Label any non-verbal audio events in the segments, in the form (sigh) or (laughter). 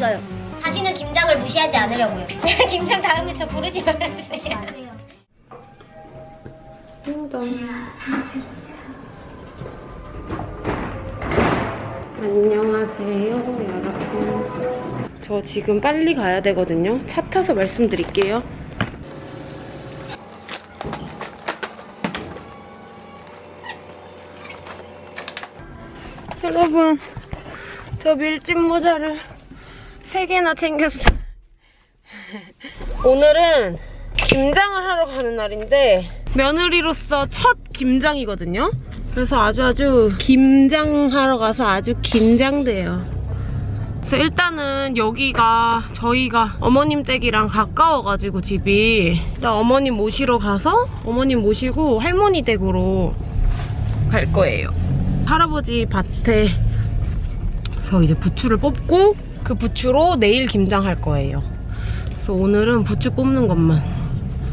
없어요. 다시는 김장을 무시하지 않으려고요. (laughs) 김장 다음에 저 부르지 말아주세요. 안녕하세요, 여러분. 저 지금 빨리 가야 되거든요. 차 타서 말씀드릴게요. 여러분, 저 밀짚 모자를 3개나 챙겼어요. 오늘은 김장을 하러 가는 날인데 며느리로서 첫 김장이거든요. 그래서 아주 아주 김장하러 가서 아주 긴장돼요. 그래서 일단은 여기가 저희가 어머님 댁이랑 가까워가지고 집이 일단 어머님 모시러 가서 어머님 모시고 할머니 댁으로 갈 거예요. 할아버지 밭에 서 이제 부추를 뽑고 그 부추로 내일 김장 할 거예요. 그래서 오늘은 부추 뽑는 것만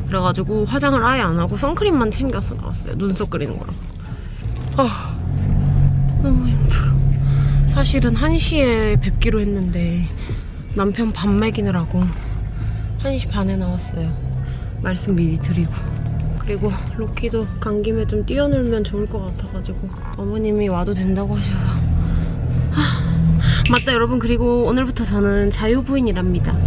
그래가지고 화장을 아예 안 하고 선크림만 챙겨서 나왔어요. 눈썹 그리는 거랑. 아, 너무 힘들어. 사실은 1시에 뵙기로 했는데 남편 밥 먹이느라고 1시 반에 나왔어요. 말씀 미리 드리고. 그리고 로키도 간 김에 좀 뛰어놀면 좋을 것 같아가지고 어머님이 와도 된다고 하셔서 하, 맞다 여러분 그리고 오늘부터 저는 자유부인이랍니다.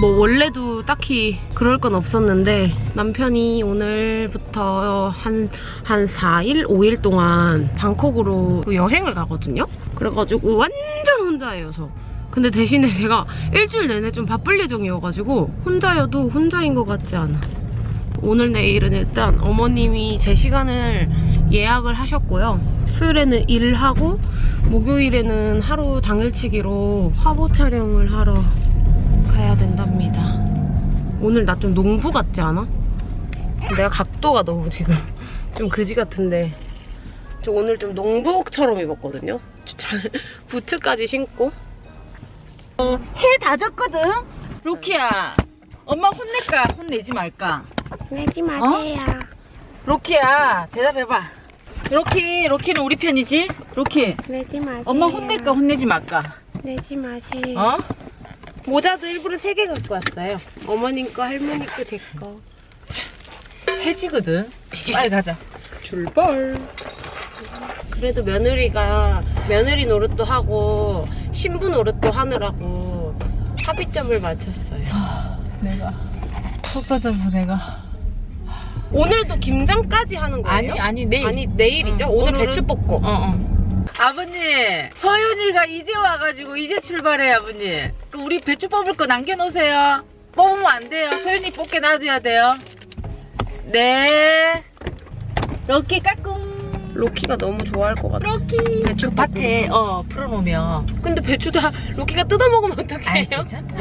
뭐 원래도 딱히 그럴 건 없었는데 남편이 오늘부터 한, 한 4일, 5일 동안 방콕으로 여행을 가거든요? 그래가지고 완전 혼자예요, 저. 근데 대신에 제가 일주일 내내 좀 바쁠 예정이어가지고 혼자여도 혼자인 것 같지 않아. 오늘 내일은 일단 어머님이 제 시간을 예약을 하셨고요. 수요일에는 일하고 목요일에는 하루 당일치기로 화보 촬영을 하러 가야 된답니다. 오늘 나 좀 농부 같지 않아? 내가 각도가 너무 지금 (laughs) 좀 그지 같은데 저 오늘 좀 농부처럼 입었거든요. 잘 (laughs) 부츠까지 신고 해다 졌거든? 로키야 엄마 혼낼까 혼내지 말까? 내지 마세요. 로키야 대답해봐 로키 로키는 우리 편이지? 로키 내지 마세요. 엄마 혼낼까 혼내지 말까? 내지 마세요. 어? 모자도 일부러 3개 갖고 왔어요. 어머님 거, 할머니 거, 제 거. 해지거든 빨리 가자 출발. 그래도 며느리가 며느리 노릇도 하고 신부 노릇도 하느라고 합의점을 맞췄어요. 내가 속 터져서 내가 오늘도 김장까지 하는 거예요? 아니 아니 내일 아니 내일이죠? 응, 오늘 오늘은- 배추 뽑고. 어, 어. 아버님, 서윤이가 이제 와가지고 이제 출발해, 아버님. 그 우리 배추 뽑을 거 남겨놓으세요. 뽑으면 안 돼요. 서윤이 뽑게 놔둬야 돼요. 네. 럭키 까꿍. 로키가 너무 좋아할 것 같아. 럭키. 배추 그 밭에, 어, 풀어놓으면. 근데 배추 다 로키가 뜯어 먹으면 아이, 어떡해요? 괜찮다.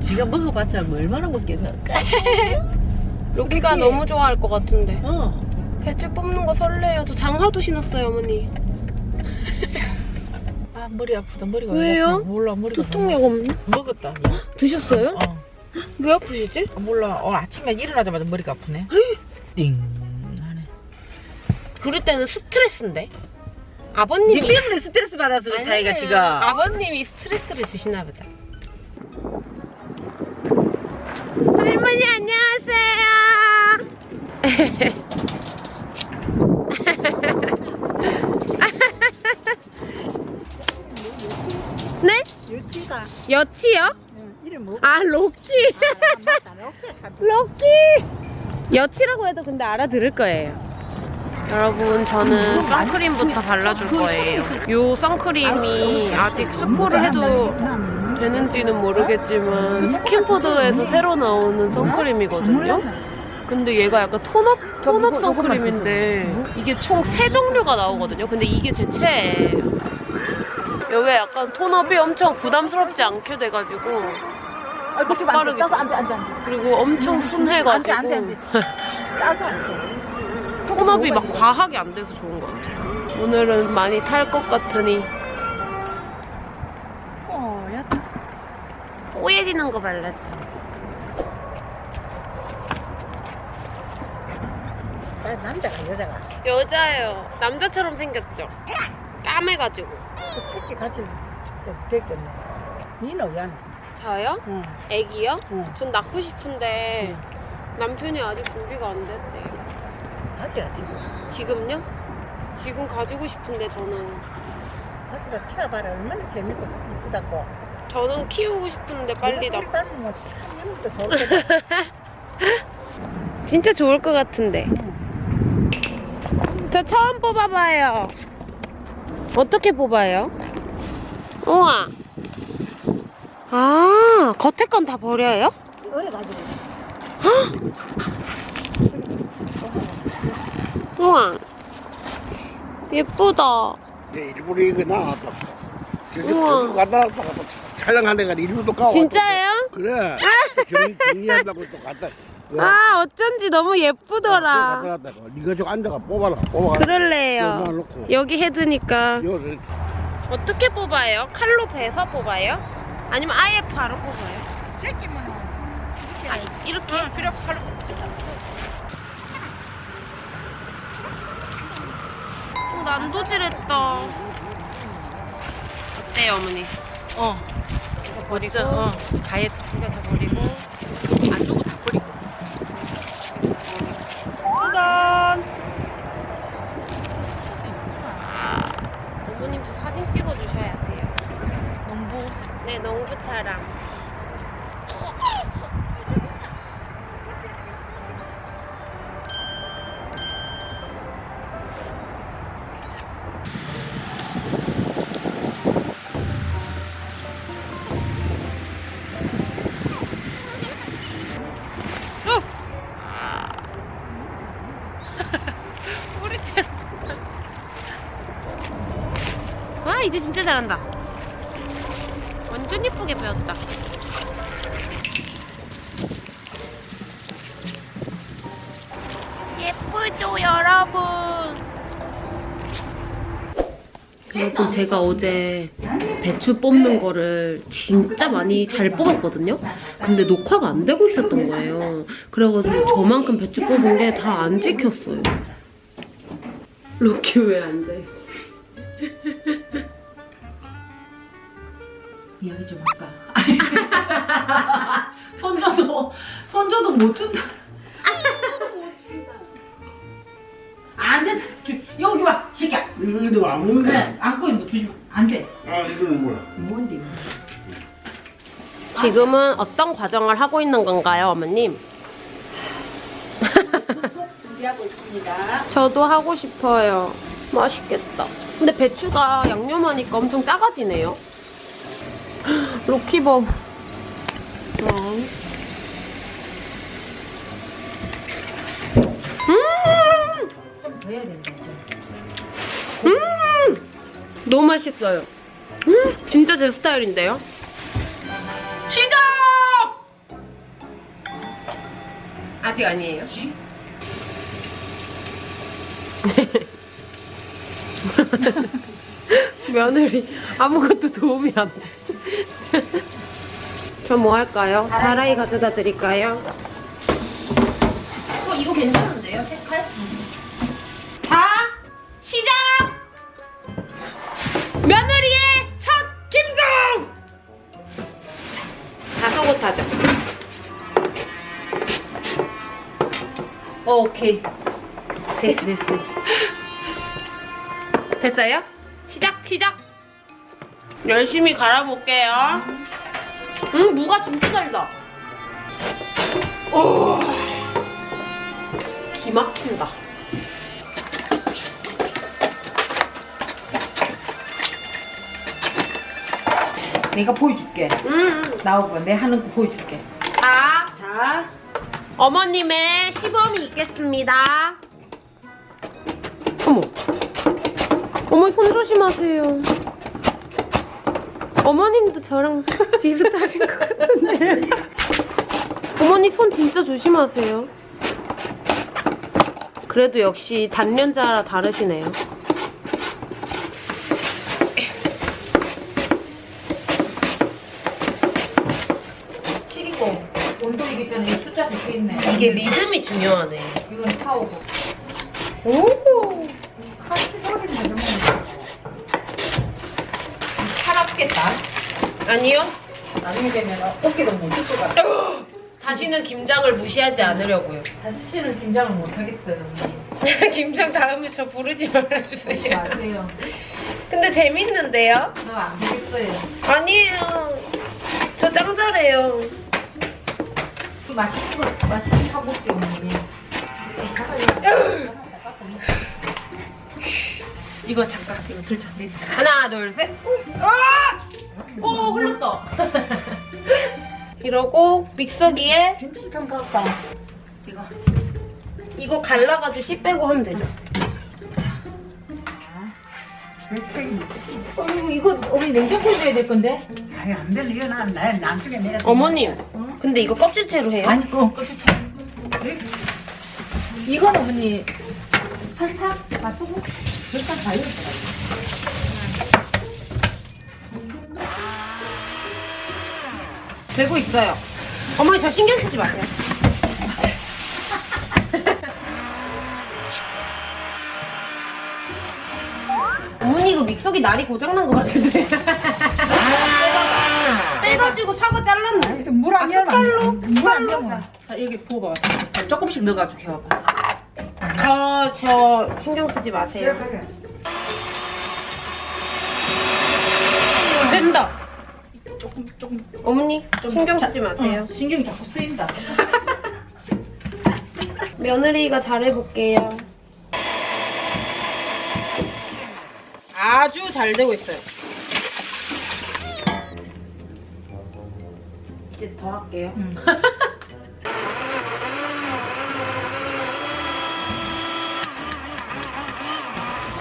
지가 먹어봤자 뭐 얼마나 먹겠나. (laughs) 로키가 그치? 너무 좋아할 것 같은데. 어. 배추 뽑는 거 설레요. 저 장화도 신었어요, 어머니. (laughs) 아, 머리 아프다. 머리가 왜요? 아파. 몰라, 머리가. 두통약 없나? 먹었다. 드셨어요? 어. 왜 아프시지? 아, 몰라. 어, 아침에 일어나자마자 머리가 아프네. 띵. 하네. 그럴 때는 스트레스인데. 아버님이 니 때문에 스트레스 받아서 그렇다, 이가 아니에요. 지금. 아버님이 스트레스를 주시나 보다. 할머니 안녕하세요. (laughs) 네? 유치가 여치요? 이름 뭐? 아 로키. 맞다 로켓 로키! 여치라고 해도 근데 알아들을 거예요. 여러분, 저는 선크림부터 발라줄 거예요. 요 선크림이 아직 스포를 해도 되는지는 모르겠지만 스킨푸드에서 새로 나오는 선크림이거든요. 근데 얘가 약간 tone up, tone up 선크림인데 이게 총 세 종류가 나오거든요. 근데 이게 제 최애예요. 여기가 약간 톤업이 엄청 부담스럽지 않게 돼가지고 아, 그렇게 빠르게. 안돼 안돼 안돼 그리고 엄청 순해가지고 안 돼, 안 돼, 따서 (laughs) 안돼 톤업이 막 과하게 안 돼서 좋은 것 같아요. 오늘은 많이 탈 것 같으니 뽀얗 뽀얘지는 거 발랐죠. 남자가 여자가 여자예요. 남자처럼 생겼죠. 까매가지고. 그 새끼 같이 됐겠네 니는 왜 안? 해? 저요? 응. 애기요? 응. 전 낳고 싶은데 남편이 아직 준비가 안 됐대요. 가져야지. 지금요? 지금 가지고 싶은데 저는 가져다 태워봐라. 얼마나 재밌고 이쁘다고. 저는 키우고 싶은데 빨리 낳고 참 이름도 좋을 거다. (laughs) 진짜 좋을 것 같은데. 저 처음 뽑아봐요. 어떻게 뽑아요? 우와. 아, 겉에 건 다 버려요? 어려가지고. (gasps) 우와. 예쁘다. 내 일부러 이거 나왔다. 저기 갔다 왔다가 촬영한 데가 일부러 가. 진짜예요? 그래. (laughs) 정- 정리한다고 또 갔다. 아, 어쩐지 너무 예쁘더라. 갔다 네가 저 앉아가 뽑아라. 뽑아가. 그럴래요. 여기. 요 어떻게 뽑아요? 칼로 베서 뽑아요? 아니면 아예 바로 뽑아요? 새끼만 아, 이렇게? 그래 바로. 어, 난도질했다. 어때요, 어머니? 어. 이거 버리고. 어. 가해 이거 다 버리고. 안쪽은 다 버리고. 짜잔! 어머님 저 사진 찍어주셔야 돼요. 농부. 네, 농부차랑. (laughs) 뿌리채로. 와, 이제 진짜 잘한다. 완전 예쁘게 배웠다. 예쁘죠, 여러분? 여러분, 제가 어제 배추 뽑는 거를 진짜 많이 잘 뽑았거든요? 근데 녹화가 안 되고 있었던 거예요. 그래가지고 저만큼 배추 뽑은 게 다 안 찍혔어요. 로키 왜 안 돼? (laughs) 이야기 좀 할까? 손줘도 (laughs) 손줘도 못 준다. 안 돼. 주, 여기 와, 시끼야. 이거 안 먹는 그래. 안고 있는 거 주지 마. 안 돼. 아 이거는 뭐야? 뭔데? 이거? 지금은 어떤 과정을 하고 있는 건가요, 어머님? 준비하고 있습니다. 저도 하고 싶어요. 맛있겠다. 근데 배추가 양념하니까 엄청 작아지네요. 로키범. 음. 음! 음! 너무 맛있어요. 음! 진짜 제 스타일인데요? 시작! 아직 아니에요. 지? (laughs) 며느리 아무것도 도움이 안 돼. (laughs) 저 뭐 할까요? 다라이 가져다 드릴까요? 어, 이거 괜찮은데요? 색깔? 자, 시작! 며느리의 첫 김정! 다 속옷하죠. 어, 오케이. 됐어, 됐어. (laughs) 됐어요? 시작, 시작! 열심히 갈아볼게요. 음, 무가 진짜 달다. 오, 기 막힌다. 내가 보여줄게. 음, 나오고 내 하는 거 보여줄게. 자, 자, 어머님의 시범이 있겠습니다. 어머. 어머니 손 조심하세요. 어머님도 저랑 비슷하신 것 같은데. 어머니 손 진짜 조심하세요. 그래도 역시 단련자라 다르시네요. 칠이고 온도 이게 있잖아. 이 숫자 적혀 있네. 이게 리듬이 중요하네. 이건 타오고. 오! 같이 버리는 거 좀. 팔 아니요. 나중에 되면 어깨도 못 줄 것 같아. 다시는 김장을 무시하지 않으려고요. 다시는 김장을 못 하겠어요. (laughs) 김장 다음에 저 부르지 말아주세요. 마세요. 근데 재밌는데요? 저안 되겠어요. 아니에요. 저 짱 잘해요. 그 맛있는 거 맛있는 거 먹게 없니? 이거 잠깐 이거 들자 내자. 하나, 둘, 셋. 아! 오, 흘렀다. (laughs) 이러고 믹서기에 좀 갖다. 이거 이거 갈라가지고 씨 빼고 하면 되죠. 어, 이거 이거 우리 냉장고에 넣어야 될 건데. 아유 안 돼. 이거 난 나, 나중에 내가 어머님, 근데 이거 껍질채로 해요? 아니 그거 껍질 차. 이건 어머니 설탕, 맛소금, 설탕 다넣 되고 있어요. 어머니 저 신경 쓰지 마세요. 어머니 이거 믹서기 날이 고장난 것 같은데. 빼가지고 사과 잘랐네. 물안 숟갈로? 물안 숟갈로? 자 여기 부어봐. 자, 조금씩 넣어가지고 해봐봐. 저, 저 신경 쓰지 마세요. 된다. 조금 조금 어머니 신경 자, 쓰지 마세요. 어, 신경이 자꾸 쓰인다. (laughs) 며느리가 잘해볼게요. 아주 잘 되고 있어요. 이제 더 할게요.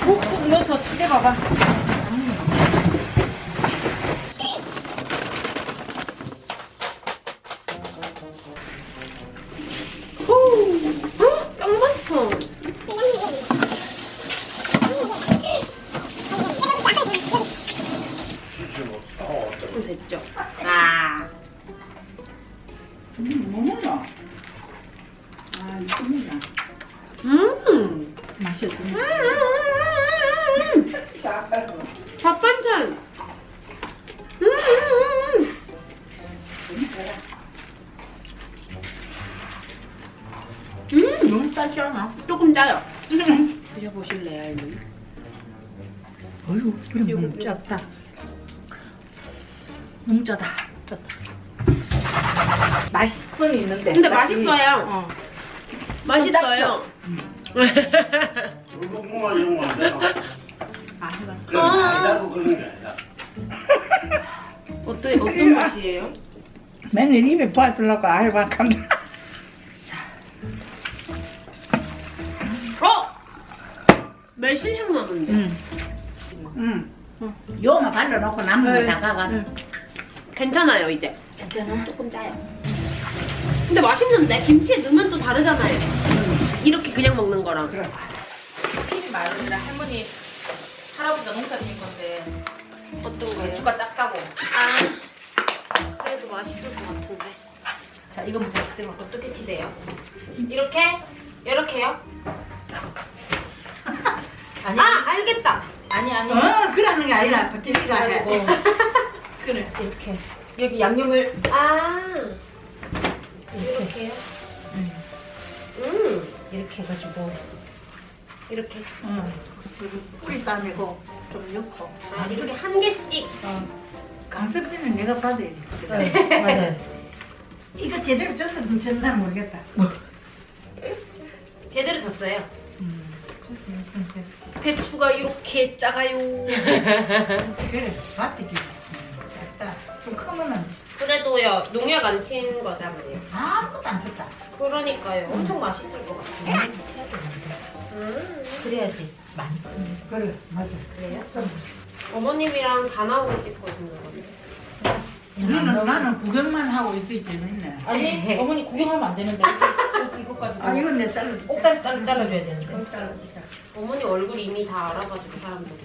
꾹꾹 넣어서 치대봐봐. 짜다. 짰다. 맛있은 있는데. 근데? 맛있어요. 어. 맛있어요. 불고구마 이런 거안 되나? 아, 해봐. 그래 많이 달고 그런 게 아니다 어떤, 어떤 맛이에요? 맨날 입에 봐주려고 아유 막한다. 어! 매실향 나는데. 응. 응. 요만 발라놓고 남은 네. 거다 가가. 응. 괜찮아요, 이제. 괜찮아? 조금 짜요. 근데 맛있는데? 김치에 넣으면 또 다르잖아요. 이렇게 그냥 먹는 거랑. 그래. 필이 많은데 할머니, 할아버지가 농사 지은 건데 어떤 거예요? 배추가 작다고. 아, 그래도 맛있을 것 같은데. 자, 이거 먼저 치대봐. 어떻게 치대요? 이렇게? 이렇게요? (laughs) 아니, 아, 알겠다. 아니, 아니. 어 그러는 게 아니라 버티기가 해. 그리고 (laughs) 그래, 이렇게. 여기 양념을 아, 이렇게요? 음, 이렇게 해가지고. 이렇게. 응. 뿌리 따내고 좀 넣고. 아, 이렇게 한 개씩. 강습비는 내가 받아야 돼. 네, 맞아요. (laughs) 이거 제대로 쪄서 졌나 모르겠다. 제대로 졌어요. 배추가 이렇게 작아요. 그래, 밭대기. 작다. 좀 크면은 그래도요, 농약 안 친 거잖아요. 아무것도 안 쳤다. 그러니까요. 엄청 맛있을 것 같아요. 음, 그래야지 많이. 그래, 맞아. 그래요? 어머님이랑 다 있는 거거든요. 나는, 나는 구경만 하고 있어야 재밌네. 아니, 어머니 구경하면 안 되는데. (laughs) 가지고. 아, 이건 내 잘라. 꼭다리 잘라, 잘라줘야 되는데. 잘라주자. 어머니 얼굴 이미 다 알아가지고 사람들이.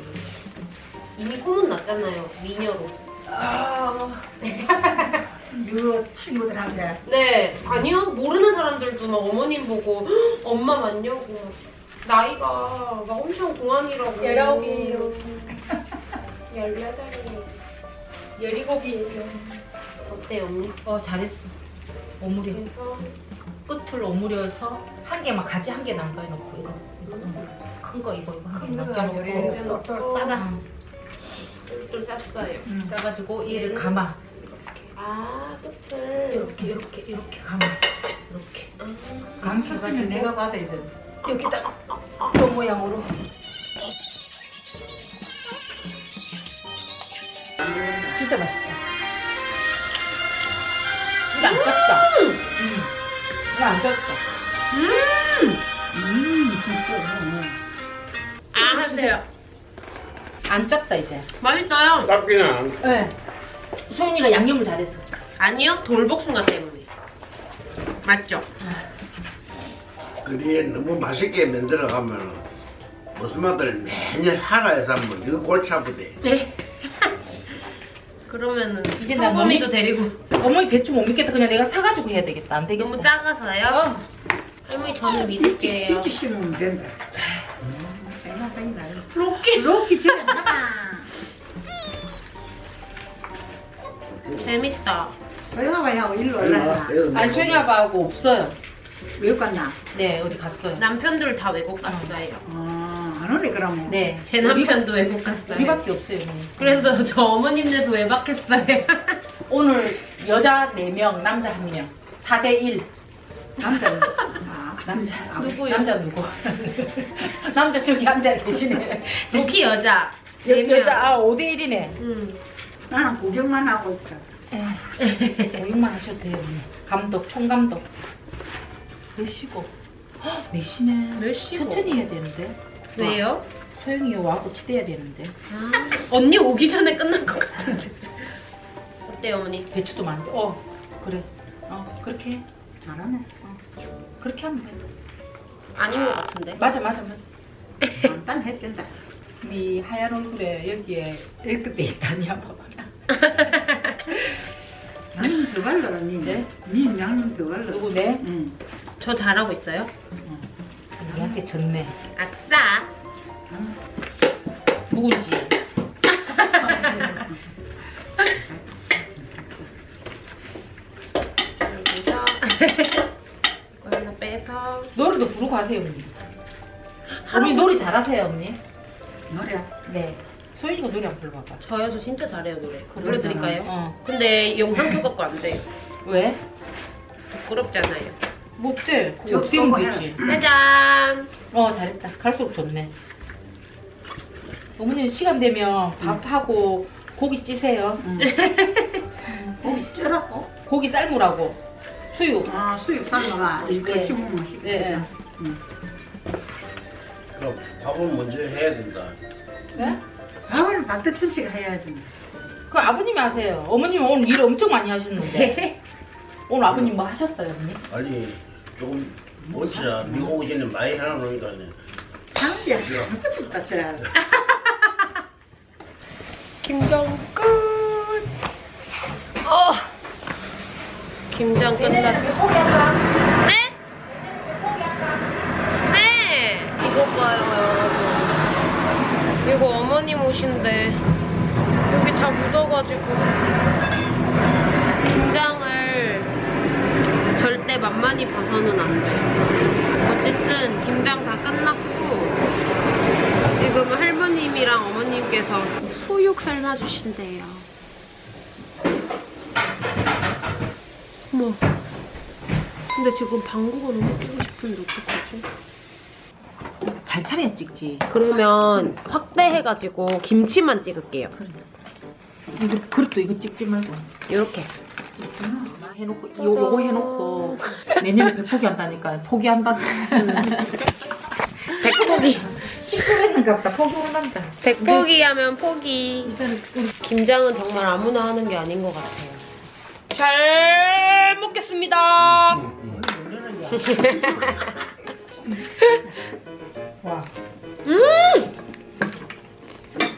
이미 소문 났잖아요. 미녀로. 아, (laughs) 이거 친구들한테 네, 아니요. 모르는 사람들도 막 어머님 보고 "헉, 엄마 맞냐고. 나이가 막 엄청 동안이라고. 열아홉이에요. (laughs) 열여덟이에요. 열이곱이에요. 어때요, 언니? 어 잘했어. 오므려. 끝을 오므려서 한 개만 가지 한 개 남겨 놓고 이거 큰 거 이거 이거 한개 남겨 놓고 또 싸다. 좀 쌌어요. 싸가지고 얘를 감아. 아, 끝을. 이렇게 이렇게 이렇게 감아. 이렇게. 강수는 내가 받아야 돼. 여기다가 이 모양으로. 진짜 맛있다. 진짜 안 짭다. 음. 이거 안 짭다. 음, 진짜. 아, 하세요. 안 짭다 이제. 맛있어요. 짭기는 안. 네. 소윤이가 양념을 잘했어. 아니요, 돌복숭아 때문에. 맞죠? 그래 너무 맛있게 만들어 가면은 무슨 맛을 매년 하나에서 한번 이거 골치 아프대. 네. 그러면은 이제 나 소금이도 데리고 어머니 배추 못 믿겠다. 그냥 내가 사가지고 해야 되겠다. 안 되겠다. 너무 작아서요? 어. 할머니 저는 믿을게요. 일찍 심으면 된다. 로키 되면 하나. 재밌다. 소영아하고 일로 올라가. 아니 소윤이 아빠하고 없어요. 왜 갔나? 네 어디 갔어요. 남편들 다 외국 갔어요. 아, 안 오네 그러면. 네. 제 남편도 외국 갔어요. 우리밖에 없어요. 어머니. 그래서 저 어머님네서 외박했어요. (laughs) 오늘 여자 4명, 남자 1명. 4대 1. 남자는 아, 남자. 누구요? 남자 누구? (laughs) 남자 저기 앉아 계시네. 로키 여자. 여, 네 명. 여자 아 5대 1이네. 음. 나는 구경만 하고 있다. 고용만 하셔도 돼요. 언니. 감독, 총감독. 몇시고? 몇시네. 몇 시고? 천천히 해야 되는데. 왜요? 소영이 와고 치대야 되는데. 아, 언니 오기 전에 끝날 것 같은데. 어때요, 어머니? 배추도 많은데. 어 그래. 어 그렇게 해. 잘하네. 어, 그렇게 하면 돼. 아닌 것 같은데. 맞아 맞아 맞아. 간단했단다. 네 하얀 얼굴에 여기에 1급에 있다냐 봐봐. 나는 더 갈라, 니. 네? 니 양념 더 갈라. 누구 내? 응. 저 잘하고 있어요? 나한테 졌네. 아싸. 누군지. 여기서 이거 하나 빼서 노래도 부르고 하세요 언니. 어머니 노래 잘하세요 언니? 노래. 네. 소윤이가 노래 한번 불러봐봐. 저요 저 진짜 잘해요 노래 불러드릴까요? 어. 근데 영상 켜갖고 안 돼요 왜? 부끄럽잖아요 못 돼. 저 그거 띄우면 쏘고 되지. 짜잔 어 잘했다. 갈수록 좋네. 어머니 시간 되면 밥하고 고기 찌세요. 응. 어, 쩌라고? (laughs) 고기 삶으라고. 수육. 아, 수육 삶아가 네. 같이 먹으면 맛있겠다. 네. 응. 그럼 밥은 먼저 해야 된다. 네? 밥은 박대천 씨가 해야지. 그 아버님이 하세요. 어머님은 오늘 일 엄청 많이 하셨는데. (laughs) 오늘 아버님 뭐 하셨어요, 언니? 아니 조금 먼저 미국 오기 전에 많이 해놔놓으니까 장비야. 아무것도 저 김장 끝. 어. 김장 끝났어 네? 네. 이거 봐요. 여러분 이거 어머님 옷인데. 여기 다 묻어가지고 김장을 절대 만만히 봐서는 안 돼 어쨌든 김장 다 끝났고 지금 할머님이랑 어머님께서 수육 삶아주신대요. 어머. 근데 지금 방구가 너무 끼고 싶은데 어떡하지? 잘 차려야 찍지. 그러면 확대해가지고 김치만 찍을게요. 이거 그릇도 이거 찍지 말고. 이렇게. 해놓고 요, 요거 해놓고 내년에 백포기 한다니까 포기한다. 백포기. 시끄랬는가 보다 포기한단다. 백포기 하면 포기. 김장은 정말 아무나 하는 게 아닌 것 같아요. 잘 먹겠습니다. 와.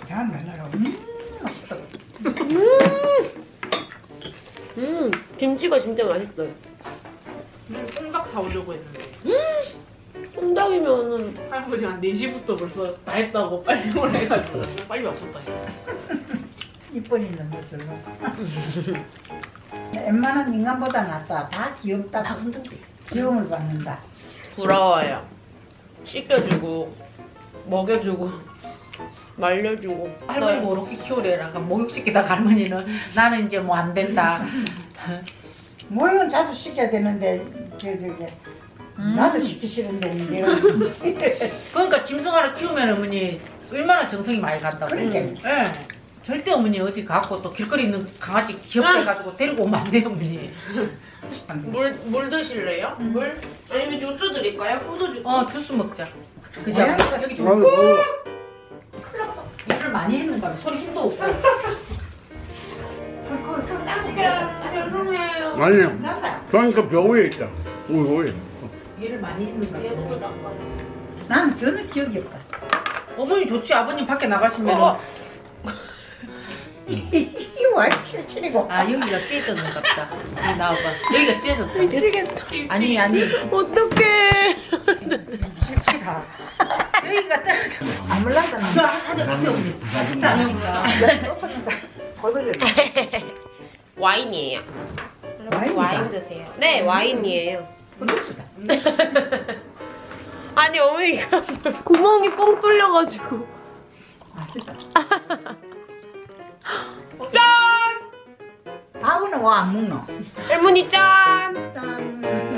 잘 말라가. 음, 맛있다. 음, 김치가 진짜 맛있어요. 통닭 사오려고 했는데 통닭이면은 할아버지가 한 4시부터 벌써 다 했다고 빨리 (laughs) 오라 해가지고 빨리 왔었다 이쁜이 있는 거 별로. 웬만한 인간보다 낫다. 다 귀엽다고. 귀여움을 받는다. 부러워요. 씻겨주고, 먹여주고, 말려주고. 할머니 뭐 이렇게 키우래라. 목욕시키다가 할머니는 나는 이제 뭐 안 된다. 모형은 자주 시켜야 되는데 저 저기 나도 시키 싫은데 내가 (laughs) 그러니까 짐승 하나 키우면 어머니 얼마나 정성이 많이 간다고. 그러니까. 예. 절대 어머니 어디 갖고 또 길거리 있는 강아지 귀엽게 해가지고 데리고 오면 안 돼요 어머니. (laughs) 물, 물 드실래요? 물? 아니면 주스 드릴까요? 포도 주스? 어 주스 먹자. 그죠? 모양새가- 여기 좀 아이고, 아이고. 일을 많이 했는가 봐. 소리 힘도 없고. (laughs) 죄송해요. 아니, 잔다. 그러니까 벽 위에 있다. 우리 위에. 일을 많이 했는가 봐. 나는 전혀 기억이 없다. 어머니 좋지 아버님 밖에 나가시면 어. (laughs) 이와 칠칠이고. 아 여기가 찢어졌는가 보다. 여기 나와봐. 여기가 찢어졌다. 미치겠다. 아니 아니 어떡해. 칠칠하. 여기가 떨어져. 아물란다. 이거 하자 보세요 어머니. 식사하니 까. 고도를 (laughs) 와인이에요. 와인이다. 와인 드세요. 네, 와인이에요. 고도수다. (laughs) 아니, 어머니, (laughs) 구멍이 뻥 뚫려가지고. 맛있다. 짠! 밥은 왜 안 먹노? 할머니 짠! 짠.